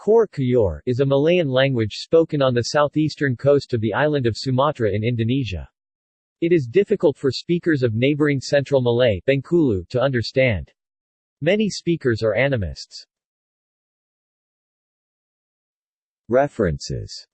Kor Kuyor is a Malayan language spoken on the southeastern coast of the island of Sumatra in Indonesia. It is difficult for speakers of neighboring Central Malay Bengkulu to understand. Many speakers are animists. References